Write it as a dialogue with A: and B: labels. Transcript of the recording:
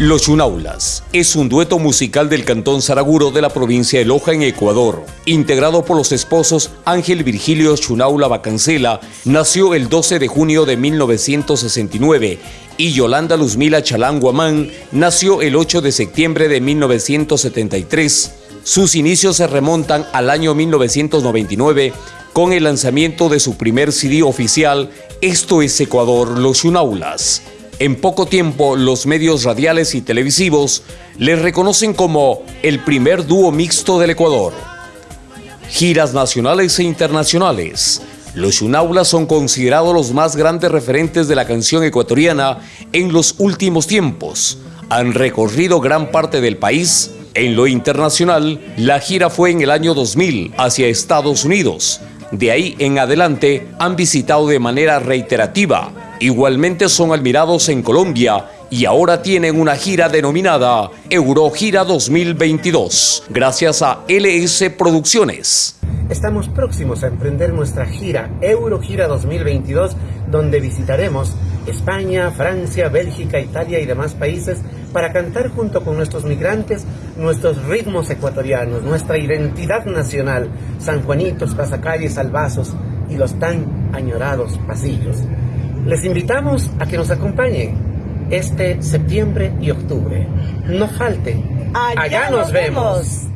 A: Los Chunaulas es un dueto musical del cantón Saraguro de la provincia de Loja en Ecuador. Integrado por los esposos Ángel Virgilio Chunaula Bacancela, nació el 12 de junio de 1969 y Yolanda Luzmila Chalán Guamán nació el 8 de septiembre de 1973. Sus inicios se remontan al año 1999 con el lanzamiento de su primer CD oficial, Esto es Ecuador, Los Chunaulas. En poco tiempo, los medios radiales y televisivos les reconocen como el primer dúo mixto del Ecuador. Giras nacionales e internacionales. Los Chunaulas son considerados los más grandes referentes de la canción ecuatoriana en los últimos tiempos. Han recorrido gran parte del país. En lo internacional, la gira fue en el año 2000 hacia Estados Unidos. De ahí en adelante han visitado de manera reiterativa Igualmente son admirados en Colombia y ahora tienen una gira denominada Eurogira 2022, gracias a LS Producciones.
B: Estamos próximos a emprender nuestra gira Eurogira 2022, donde visitaremos España, Francia, Bélgica, Italia y demás países para cantar junto con nuestros migrantes nuestros ritmos ecuatorianos, nuestra identidad nacional, San Juanitos, Pasacalles, Albazos y los tan añorados pasillos. Les invitamos a que nos acompañen este septiembre y octubre. No falten.
C: Allá, nos vemos.